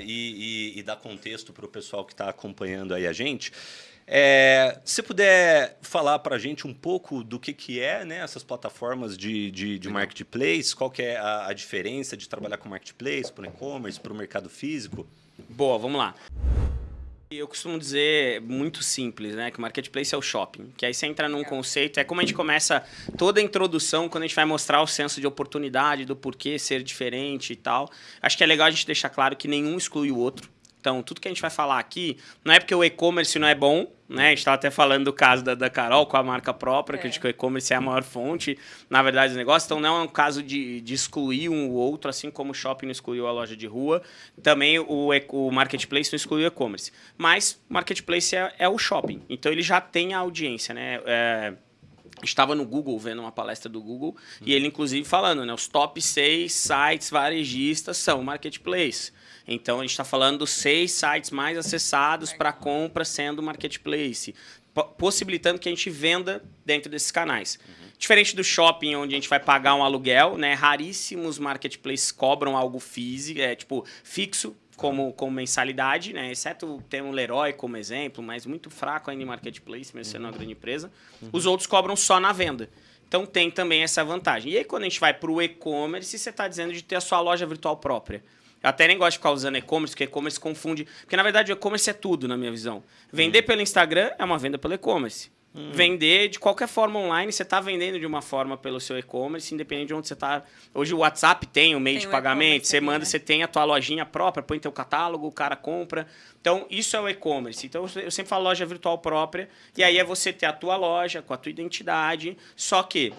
e, e, e dar contexto para o pessoal que está acompanhando aí a gente, é, se puder falar para a gente um pouco do que, que é né, essas plataformas de, de, de marketplace, qual que é a, a diferença de trabalhar com marketplace, para o e-commerce, para o mercado físico? Boa, vamos lá. Eu costumo dizer muito simples, né? Que o marketplace é o shopping. Que aí você entra num conceito, é como a gente começa toda a introdução quando a gente vai mostrar o senso de oportunidade, do porquê ser diferente e tal. Acho que é legal a gente deixar claro que nenhum exclui o outro. Então, tudo que a gente vai falar aqui, não é porque o e-commerce não é bom, né? A gente estava até falando do caso da, da Carol com a marca própria, é. que o e-commerce é a maior fonte, na verdade, do negócio. Então, não é um caso de, de excluir um ou outro, assim como o shopping não excluiu a loja de rua, também o, o marketplace não excluiu o e-commerce. Mas o marketplace é, é, o shopping, então ele já tem a audiência, né? É, estava no Google vendo uma palestra do Google e ele inclusive falando, né, os top 6 sites varejistas são marketplace. Então, a gente está falando seis sites mais acessados para compra sendo marketplace, possibilitando que a gente venda dentro desses canais. Uhum. Diferente do shopping, onde a gente vai pagar um aluguel, né? raríssimos marketplaces cobram algo físico, é, tipo, fixo, como, como mensalidade, né? Exceto tem um Leroy como exemplo, mas muito fraco ainda em marketplace, mesmo sendo uma grande empresa. Uhum. Os outros cobram só na venda. Então tem também essa vantagem. E aí, quando a gente vai para o e-commerce, você está dizendo de ter a sua loja virtual própria. Eu até nem gosto de ficar usando e-commerce, porque e-commerce confunde. Porque, na verdade, o e-commerce é tudo, na minha visão. Vender hum. pelo Instagram é uma venda pelo e-commerce. Hum. Vender de qualquer forma online, você está vendendo de uma forma pelo seu e-commerce, independente de onde você está. Hoje o WhatsApp tem o meio tem de pagamento, você manda, né? você tem a tua lojinha própria, põe teu catálogo, o cara compra. Então, isso é o e-commerce. Então, eu sempre falo loja virtual própria, e aí é você ter a tua loja com a tua identidade, só que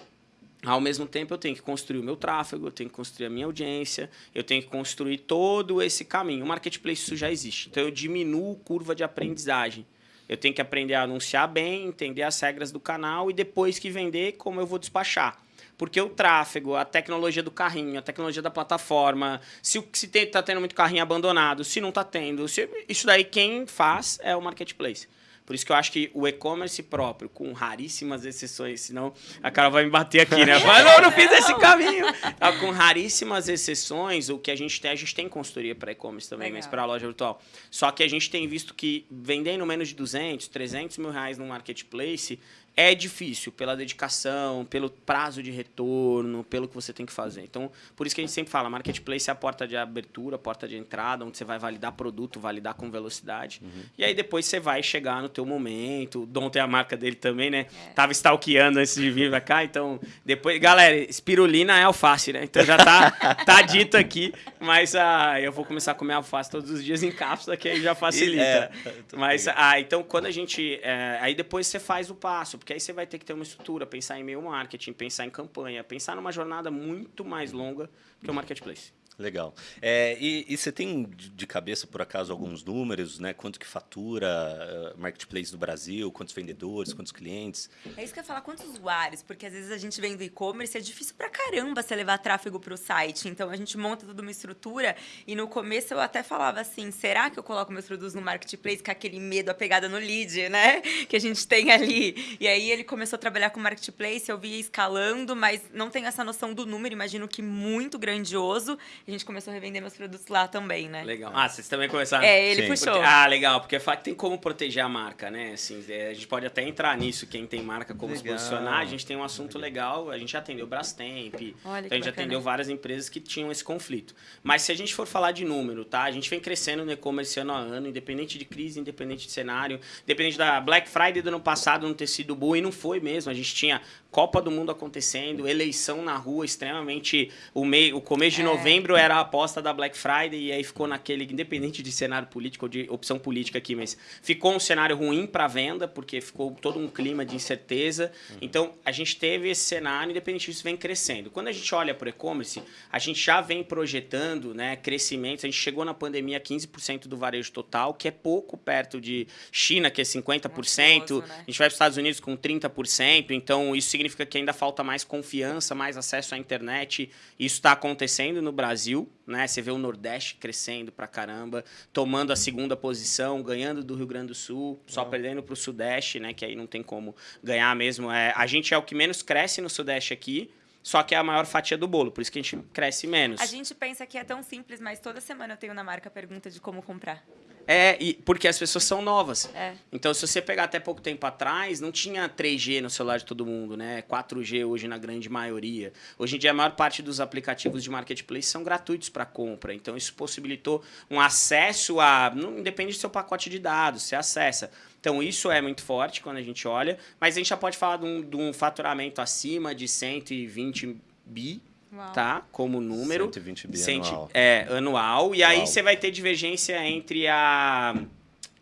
ao mesmo tempo, eu tenho que construir o meu tráfego, eu tenho que construir a minha audiência, eu tenho que construir todo esse caminho. O marketplace isso já existe. Então, eu diminuo curva de aprendizagem. Eu tenho que aprender a anunciar bem, entender as regras do canal e depois que vender, como eu vou despachar. Porque o tráfego, a tecnologia do carrinho, a tecnologia da plataforma, se está tendo muito carrinho abandonado, se não está tendo, se, isso daí quem faz é o marketplace. Por isso que eu acho que o e-commerce próprio, com raríssimas exceções, senão a cara vai me bater aqui, né? Mas não, não fiz esse caminho. Tá, com raríssimas exceções, o que a gente tem, a gente tem consultoria para e-commerce também, Legal. mas para a loja virtual. Só que a gente tem visto que vendendo menos de 200, 300 mil reais no marketplace, é difícil pela dedicação, pelo prazo de retorno, pelo que você tem que fazer. Então, por isso que a gente sempre fala, marketplace é a porta de abertura, a porta de entrada, onde você vai validar produto, validar com velocidade. Uhum. E aí depois você vai chegar no teu momento. O Dom tem a marca dele também, né? É. Tava stalkeando antes de vir pra cá, então depois, galera, espirulina é alface, né? Então já tá tá dito aqui, mas ah, eu vou começar a comer alface todos os dias em cápsula, que aí já facilita. É, mas ah, então quando a gente, é, aí depois você faz o passo porque aí você vai ter que ter uma estrutura, pensar em meio marketing, pensar em campanha, pensar numa jornada muito mais longa que o marketplace. Legal. É, e, e, você tem de cabeça, por acaso, alguns números, né? Quanto que fatura uh, Marketplace do Brasil, quantos vendedores, quantos clientes? É isso que eu ia falar, quantos usuários? Porque às vezes a gente vem do e-commerce, é difícil pra caramba você levar tráfego para o site. Então a gente monta toda uma estrutura e no começo eu até falava assim, será que eu coloco meus produtos no Marketplace com aquele medo, a pegada no lead, né? Que a gente tem ali. E aí ele começou a trabalhar com Marketplace, eu via escalando, mas não tenho essa noção do número, imagino que muito grandioso a gente começou a revender meus produtos lá também, né? Legal. Ah, vocês também começaram? É, ele Sim. puxou. Porque, ah, legal, porque tem como proteger a marca, né? Assim, é, a gente pode até entrar nisso, quem tem marca, como legal. se posicionar. A gente tem um assunto legal, a gente já atendeu Brastemp, Olha então a gente já atendeu várias empresas que tinham esse conflito. Mas se a gente for falar de número, tá? A gente vem crescendo no e-commerce ano a ano, independente de crise, independente de cenário, independente da Black Friday do ano passado não ter sido boa, e não foi mesmo. A gente tinha Copa do Mundo acontecendo, eleição na rua extremamente. O, meio, o começo de é. novembro era a aposta da Black Friday e aí ficou naquele, independente de cenário político ou de opção política aqui, mas ficou um cenário ruim para venda, porque ficou todo um clima de incerteza. Uhum. Então a gente teve esse cenário, independente disso, vem crescendo. Quando a gente olha para o e-commerce, a gente já vem projetando né, crescimento. A gente chegou na pandemia a 15% do varejo total, que é pouco perto de China, que é 50%. né? A gente vai para os Estados Unidos com 30%, então isso significa significa que ainda falta mais confiança, mais acesso à internet. Isso está acontecendo no Brasil, né? Você vê o Nordeste crescendo pra caramba, tomando a segunda posição, ganhando do Rio Grande do Sul, só perdendo para o Sudeste, né? Que aí não tem como ganhar mesmo. É, a gente é o que menos cresce no Sudeste aqui, só que é a maior fatia do bolo, por isso que a gente cresce menos. A gente pensa que é tão simples, mas toda semana eu tenho na marca a pergunta de como comprar. É, e porque as pessoas são novas. É. Então, se você pegar até pouco tempo atrás, não tinha 3G no celular de todo mundo, né? 4G hoje na grande maioria. Hoje em dia, a maior parte dos aplicativos de marketplace são gratuitos para compra. Então, isso possibilitou um acesso a. Não depende do seu pacote de dados, você acessa. Então, isso é muito forte quando a gente olha. Mas a gente já pode falar de um, de um faturamento acima de 120 bi Uau. tá? Como número. 120 bi Cento- anual. É, anual. E aí você vai ter divergência entre a,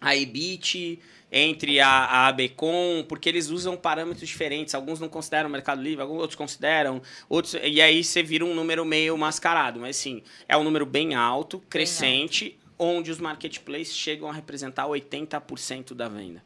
a EBIT, entre a, a ABCOM, porque eles usam parâmetros diferentes. Alguns não consideram o Mercado Livre, alguns outros consideram. Outros, e aí você vira um número meio mascarado. Mas sim, é um número bem alto, crescente, onde os marketplaces chegam a representar 80% da venda.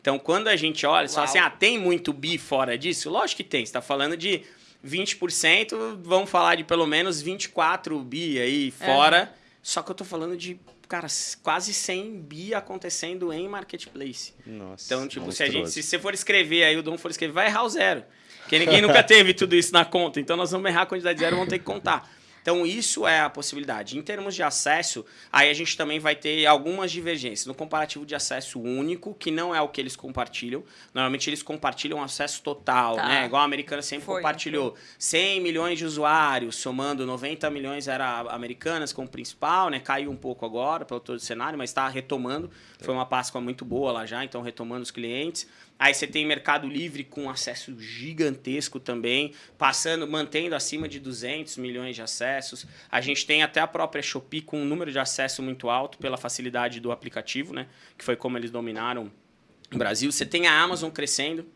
Então, quando a gente olha, só Uau. assim, ah, tem muito bi fora disso? Lógico que tem. Você está falando de 20%, vamos falar de pelo menos 24 bi aí fora. Só que eu tô falando de, cara, quase 100 bi acontecendo em marketplace. Nossa, Então, tipo, se, a gente, monstruoso. se você for escrever aí, o Dom for escrever, vai errar o zero. Porque ninguém nunca teve tudo isso na conta. Então, nós vamos errar a quantidade de zero e vamos ter que contar. Então, isso é a possibilidade. Em termos de acesso, aí a gente também vai ter algumas divergências. No comparativo de acesso único, que não é o que eles compartilham. Normalmente, eles compartilham acesso total, Tá. né? Igual a americana sempre Foi, compartilhou. 100 milhões de usuários, somando 90 milhões era americanas como principal, né? Caiu um pouco agora pelo todo o cenário, mas está retomando. Foi uma Páscoa muito boa lá já, então retomando os clientes. Aí você tem Mercado Livre com acesso gigantesco também, passando, mantendo acima de 200 milhões de acessos. A gente tem até a própria Shopee com um número de acesso muito alto pela facilidade do aplicativo, né? Que foi como eles dominaram o Brasil. Você tem a Amazon crescendo,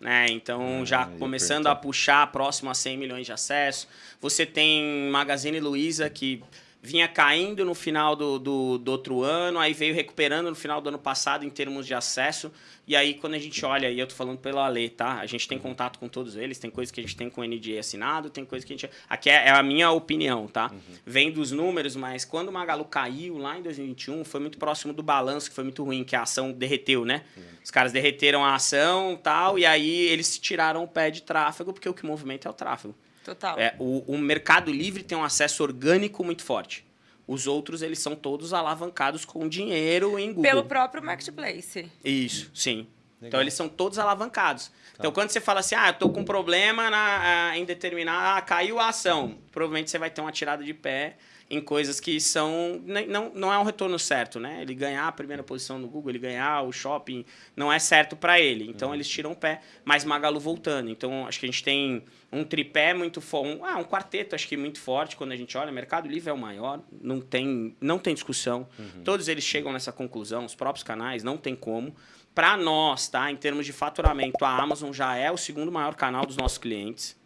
né? Então, Ah, já começando a puxar próximo a 100 milhões de acessos. Você tem Magazine Luiza, que vinha caindo no final do, do, do outro ano, aí veio recuperando no final do ano passado em termos de acesso. E aí, quando a gente olha, e eu tô falando pela lei, tá? A gente tem contato com todos eles, tem coisa que a gente tem com o NDA assinado, tem coisa que a gente... Aqui é, é a minha opinião, tá? Vem dos números, mas quando o Magalu caiu lá em 2021, foi muito próximo do balanço, que foi muito ruim, que a ação derreteu, né? Os caras derreteram a ação tal, e aí eles tiraram o pé de tráfego, porque o que movimenta é o tráfego. Total. É, o, o Mercado Livre tem um acesso orgânico muito forte. Os outros, eles são todos alavancados com dinheiro em Google. Pelo próprio marketplace. Isso, sim. Então Legal. eles são todos alavancados. Então quando você fala assim, ah, eu tô com problema na, ah, em determinar, ah, caiu a ação, provavelmente você vai ter uma tirada de pé em coisas que são não, não é um retorno certo, né? Ele ganhar a primeira posição no Google, ele ganhar o shopping, não é certo para ele. Então eles tiram o pé, mas Magalu voltando. Então acho que a gente tem um tripé muito forte, um, ah, um quarteto acho que muito forte quando a gente olha, Mercado Livre é o maior, não tem não tem discussão. Todos eles chegam nessa conclusão, os próprios canais, não tem como. Para nós, tá? Em termos de faturamento, a Amazon já é o segundo maior canal dos nossos clientes.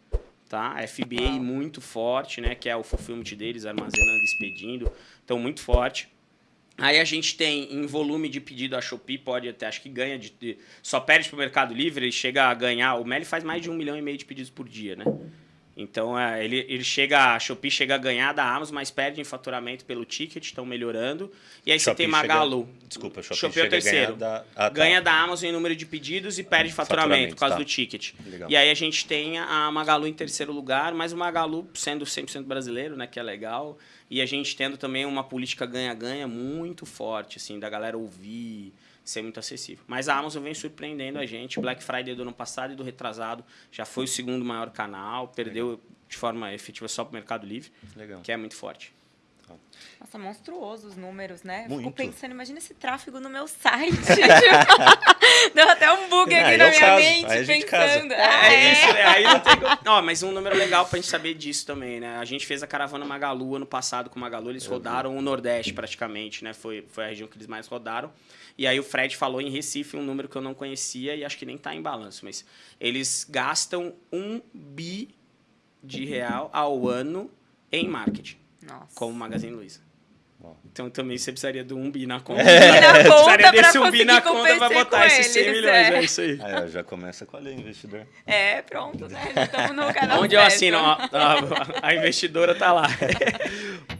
Tá? A FBA Uau. muito forte, né? Que é o fulfillment deles, armazenando, expedindo. Então, muito forte. Aí a gente tem em volume de pedido a Shopee, pode até, acho que ganha de. de- só perde pro Mercado Livre, ele chega a ganhar. O Meli faz mais de um milhão e meio de pedidos por dia, né? Então é, ele, ele chega, a Shopee chega a ganhar da Amazon, mas perde em faturamento pelo ticket, estão melhorando. E aí você Shopee tem Magalu. chega- Desculpa, Shopee, Shopee é o terceiro. da- ah, tá. Ganha da Amazon em número de pedidos e perde faturamento, Faturamento, por causa tá. do ticket. Legal. E aí a gente tem a Magalu em terceiro lugar, mas o Magalu sendo 100% brasileiro, né, que é legal. E a gente tendo também uma política ganha-ganha muito forte, assim, da galera ouvir, ser muito acessível. Mas a Amazon vem surpreendendo a gente. Black Friday do ano passado e do retrasado já foi o segundo maior canal, perdeu de forma efetiva só para o Mercado Livre, Legal. que é muito forte. Nossa, monstruoso os números, né? Eu Fico Muito. pensando, imagina esse tráfego no meu site. Tipo, Deu até um bug É, aqui aí na é minha caso, mente, aí pensando. É, Ah, é isso, né? aí não tem como... Ó, mas um número legal pra gente saber disso também, né? A gente fez a caravana Magalu ano passado com o Magalu, eles rodaram o Nordeste praticamente, né? Foi, foi a região que eles mais rodaram. E aí o Fred falou em Recife um número que eu não conhecia e acho que nem tá em balanço, mas eles gastam um bi de real ao ano em marketing, Nossa. como o Magazine Luiza. Uau. Então também você precisaria do um bi na conta. Bi na conta precisaria desse um bi na conta pra botar esses 100 eles, milhões, é. é isso aí. Aí, ó, já começa com a lei, investidor. É, pronto, né? Já estamos no canal Onde eu assino, ó, a, a investidora tá lá.